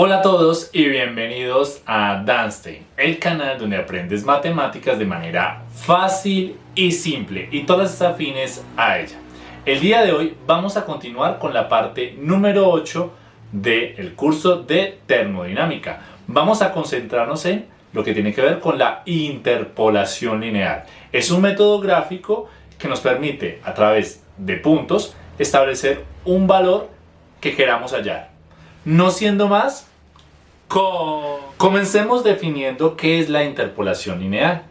Hola a todos y bienvenidos a Danstein, el canal donde aprendes matemáticas de manera fácil y simple y todas afines a ella. El día de hoy vamos a continuar con la parte número 8 del curso de termodinámica. Vamos a concentrarnos en lo que tiene que ver con la interpolación lineal. Es un método gráfico que nos permite a través de puntos establecer un valor que queramos hallar. No siendo más, Comencemos definiendo qué es la interpolación lineal.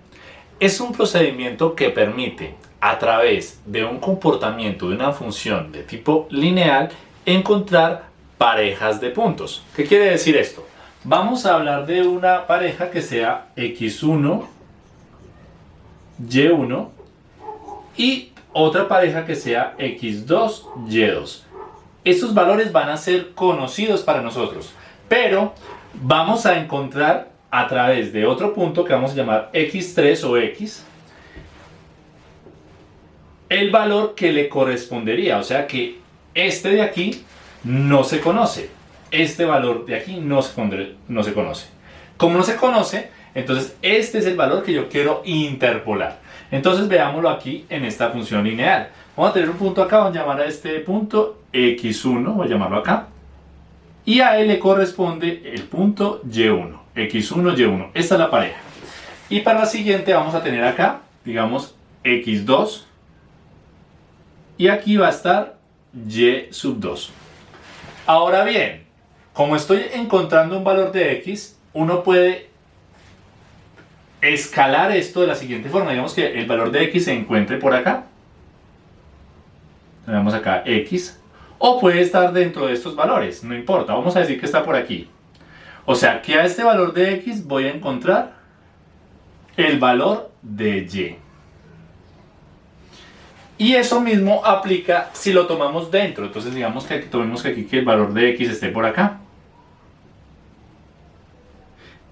Es un procedimiento que permite, a través de un comportamiento de una función de tipo lineal, encontrar parejas de puntos. ¿Qué quiere decir esto? Vamos a hablar de una pareja que sea x1, y1 y otra pareja que sea x2, y2. Estos valores van a ser conocidos para nosotros, pero vamos a encontrar a través de otro punto que vamos a llamar x3 o x el valor que le correspondería, o sea que este de aquí no se conoce, este valor de aquí no se, no se conoce. Como no se conoce, entonces este es el valor que yo quiero interpolar. Entonces veámoslo aquí en esta función lineal. Vamos a tener un punto acá, vamos a llamar a este punto x1, voy a llamarlo acá y a él le corresponde el punto Y1, X1, Y1. Esta es la pareja. Y para la siguiente vamos a tener acá, digamos, X2 y aquí va a estar Y sub 2. Ahora bien, como estoy encontrando un valor de X, uno puede escalar esto de la siguiente forma. Digamos que el valor de X se encuentre por acá. Tenemos acá X o puede estar dentro de estos valores, no importa, vamos a decir que está por aquí. O sea que a este valor de x voy a encontrar el valor de y. Y eso mismo aplica si lo tomamos dentro. Entonces digamos que tomemos que aquí que el valor de x esté por acá.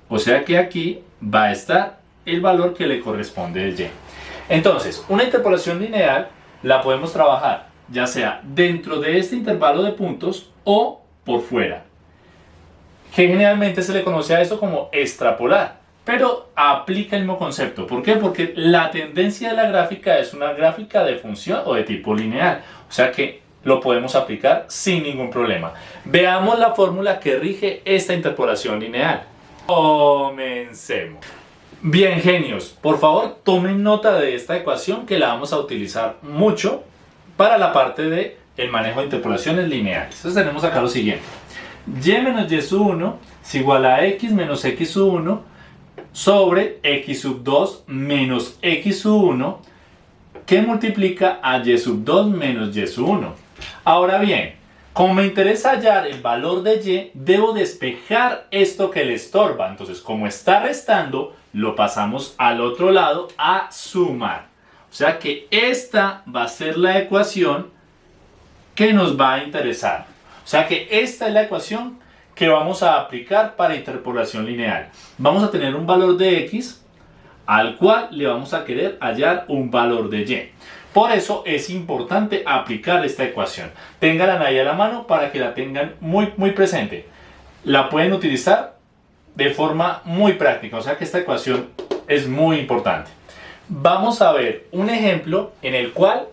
O sea que aquí va a estar el valor que le corresponde de y. Entonces, una interpolación lineal la podemos trabajar ya sea dentro de este intervalo de puntos o por fuera. Que generalmente se le conoce a esto como extrapolar, pero aplica el mismo concepto. ¿Por qué? Porque la tendencia de la gráfica es una gráfica de función o de tipo lineal, o sea que lo podemos aplicar sin ningún problema. Veamos la fórmula que rige esta interpolación lineal. Comencemos. Bien, genios, por favor tomen nota de esta ecuación que la vamos a utilizar mucho para la parte de manejo de interpolaciones lineales. Entonces tenemos acá lo siguiente. y menos y sub 1 es igual a x menos x sub 1 sobre x sub 2 menos x sub 1 que multiplica a y sub 2 menos y sub 1. Ahora bien, como me interesa hallar el valor de y, debo despejar esto que le estorba. Entonces, como está restando, lo pasamos al otro lado a sumar. O sea que esta va a ser la ecuación que nos va a interesar. O sea que esta es la ecuación que vamos a aplicar para interpolación lineal. Vamos a tener un valor de x al cual le vamos a querer hallar un valor de y. Por eso es importante aplicar esta ecuación. Ténganla ahí a la mano para que la tengan muy, muy presente. La pueden utilizar de forma muy práctica, o sea que esta ecuación es muy importante vamos a ver un ejemplo en el cual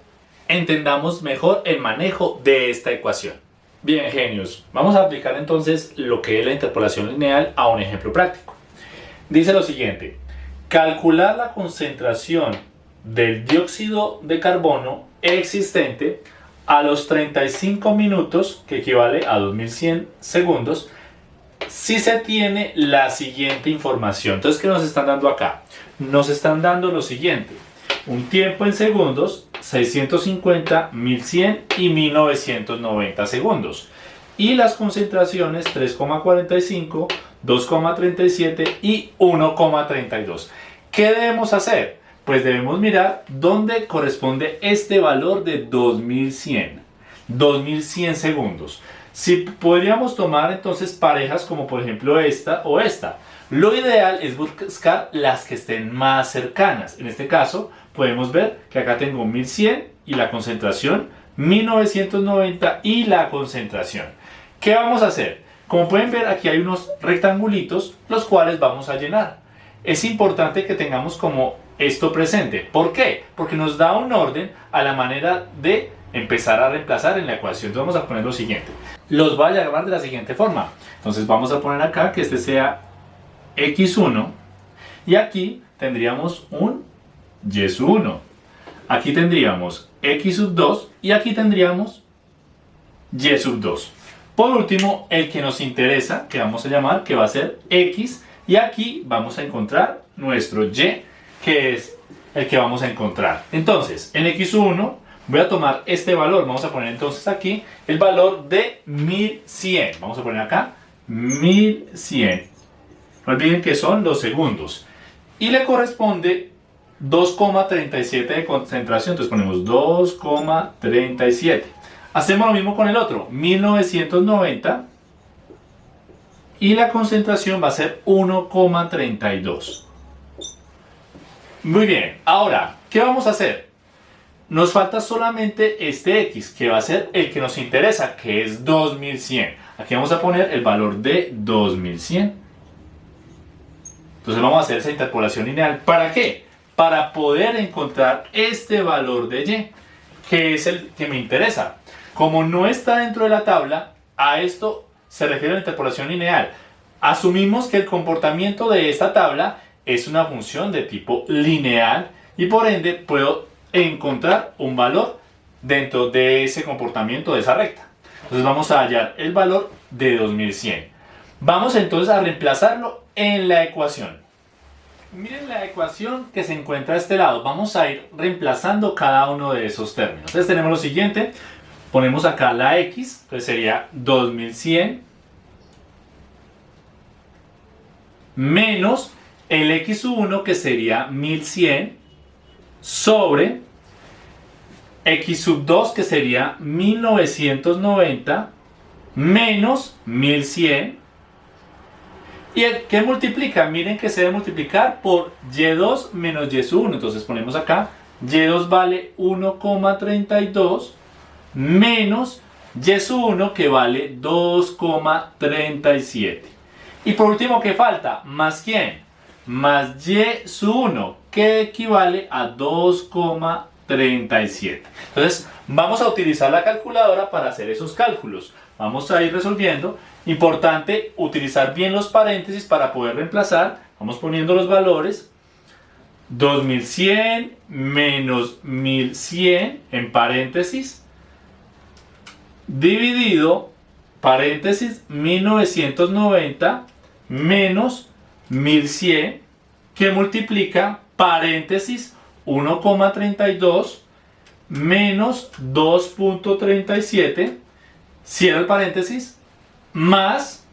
entendamos mejor el manejo de esta ecuación. Bien, genios, vamos a aplicar entonces lo que es la interpolación lineal a un ejemplo práctico. Dice lo siguiente, calcular la concentración del dióxido de carbono existente a los 35 minutos, que equivale a 2100 segundos, si se tiene la siguiente información. Entonces, ¿qué nos están dando acá? Nos están dando lo siguiente. Un tiempo en segundos, 650, 1100 y 1990 segundos. Y las concentraciones 3,45, 2,37 y 1,32. ¿Qué debemos hacer? Pues debemos mirar dónde corresponde este valor de 2100. 2100 segundos. Si podríamos tomar entonces parejas como por ejemplo esta o esta. Lo ideal es buscar las que estén más cercanas. En este caso podemos ver que acá tengo 1100 y la concentración 1990 y la concentración. ¿Qué vamos a hacer? Como pueden ver, aquí hay unos rectangulitos, los cuales vamos a llenar. Es importante que tengamos como esto presente. ¿Por qué? Porque nos da un orden a la manera de empezar a reemplazar en la ecuación. Entonces vamos a poner lo siguiente. Los voy a llamar de la siguiente forma. Entonces vamos a poner acá que este sea x1 y aquí tendríamos un y sub 1. Aquí tendríamos x sub 2 y aquí tendríamos y sub 2. Por último, el que nos interesa, que vamos a llamar, que va a ser x, y aquí vamos a encontrar nuestro y, que es el que vamos a encontrar. Entonces, en x1 voy a tomar este valor, vamos a poner entonces aquí el valor de 1100. Vamos a poner acá 1100. No olviden que son los segundos. Y le corresponde 2,37 de concentración, entonces ponemos 2,37. Hacemos lo mismo con el otro, 1990 y la concentración va a ser 1,32. Muy bien, ahora, ¿qué vamos a hacer? Nos falta solamente este X, que va a ser el que nos interesa, que es 2100. Aquí vamos a poner el valor de 2100. Entonces vamos a hacer esa interpolación lineal. ¿Para qué? Para poder encontrar este valor de Y, que es el que me interesa. Como no está dentro de la tabla, a esto se refiere la interpolación lineal. Asumimos que el comportamiento de esta tabla es una función de tipo lineal y por ende puedo encontrar un valor dentro de ese comportamiento de esa recta. Entonces vamos a hallar el valor de 2100. Vamos entonces a reemplazarlo en la ecuación. Miren la ecuación que se encuentra a este lado. Vamos a ir reemplazando cada uno de esos términos. Entonces tenemos lo siguiente. Ponemos acá la X, entonces sería 2100 menos el X1 que sería 1100 sobre X sub 2 que sería 1990 menos 1100 y el que multiplica, miren que se debe multiplicar por y2 menos y1 entonces ponemos acá y2 vale 1,32 menos Y1 que vale 2,37. Y por último, ¿qué falta? ¿Más quién? Más Y1 que equivale a 2,37. Entonces, vamos a utilizar la calculadora para hacer esos cálculos. Vamos a ir resolviendo. Importante utilizar bien los paréntesis para poder reemplazar. Vamos poniendo los valores. 2100 menos 1100 en paréntesis dividido, paréntesis, 1990 menos 1100 que multiplica, paréntesis, 1,32 menos 2.37, cierra el paréntesis, más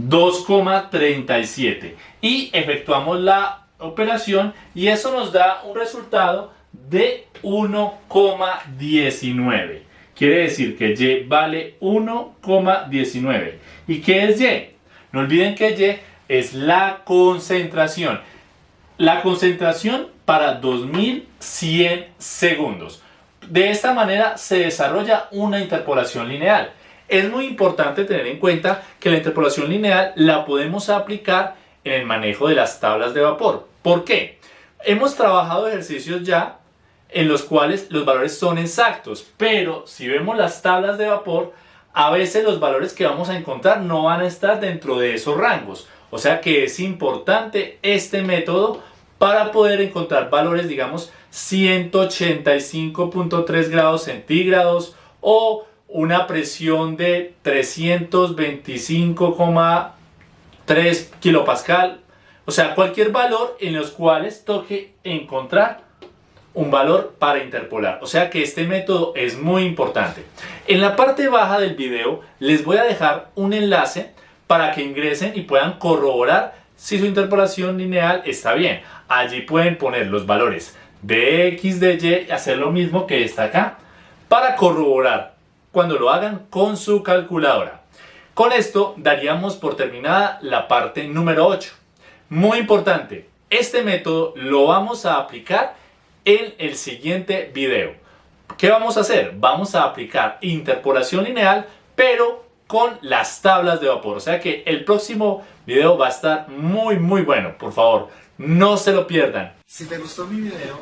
2,37 y efectuamos la operación y eso nos da un resultado de 1,19. Quiere decir que Y vale 1,19. ¿Y qué es Y? No olviden que Y es la concentración. La concentración para 2100 segundos. De esta manera se desarrolla una interpolación lineal. Es muy importante tener en cuenta que la interpolación lineal la podemos aplicar en el manejo de las tablas de vapor. ¿Por qué? Hemos trabajado ejercicios ya en los cuales los valores son exactos, pero si vemos las tablas de vapor, a veces los valores que vamos a encontrar no van a estar dentro de esos rangos. O sea que es importante este método para poder encontrar valores, digamos, 185.3 grados centígrados o una presión de 325,3 kilopascal. O sea, cualquier valor en los cuales toque encontrar un valor para interpolar. O sea que este método es muy importante. En la parte baja del video les voy a dejar un enlace para que ingresen y puedan corroborar si su interpolación lineal está bien. Allí pueden poner los valores de x, de y hacer lo mismo que está acá para corroborar cuando lo hagan con su calculadora. Con esto daríamos por terminada la parte número 8. Muy importante, este método lo vamos a aplicar en el siguiente video. ¿Qué vamos a hacer? Vamos a aplicar interpolación lineal, pero con las tablas de vapor. O sea que el próximo video va a estar muy muy bueno. Por favor, no se lo pierdan. Si te gustó mi video,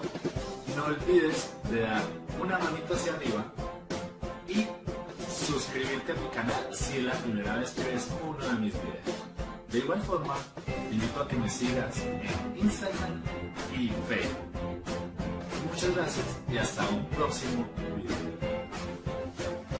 no olvides de dar una manita hacia arriba y suscribirte a mi canal si es la primera vez que ves uno de mis videos. De igual forma, te invito a que me sigas en Instagram y Facebook. Muchas gracias y hasta un próximo